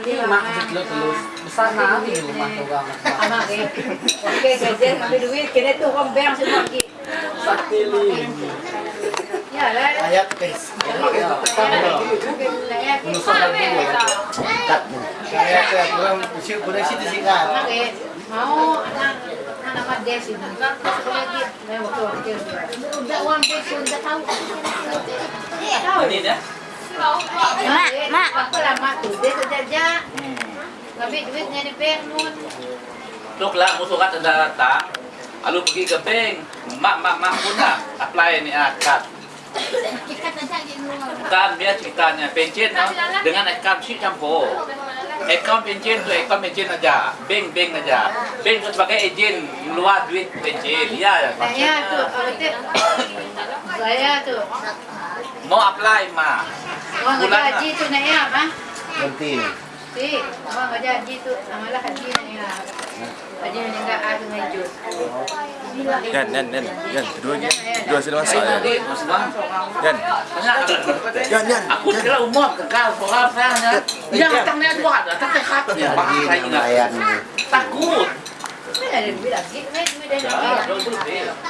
Mak telus telus besar nah di rumah tuh bang. Anak eh. Oke, gajian ambil duit, kena tuh kau bang semua lagi. Sakili. Ya lah. Ayat tes. Menusuk lagi. Ayat ya kurang usia kurang sih disingkat. Anak eh, mau anak anak mades ini. Satu lagi, saya waktu waktu udah uang peso udah tahu. Tahu. Ini dah. Mak, mak. Apa lama tuh? Dia saja. Duitnya di. Tuk lah musuh kat datang. Lalu pergi ke bank. Mak mak mak pun lah apply ni akad. Bukan dia ceritanya pencen no, dengan account sheet campur. Account pencen tu account pencen aja, bank bank aja. Bank tu sebagai ejen luar duit pencen. Ya, Saya tuh, apa tuh? Saya tuh. mau apply mah. Uang gaji tuh nak ya, mah? Si, tuh, haji. Haji yang ada lagi. Dua sila masuk. Aku kira umum kekal soal saya. Ya, datangnya dua, datang ke hati. Bahasa ingat. Layan. Takut. Ada duit lagi? Duit Ya, lagi? dua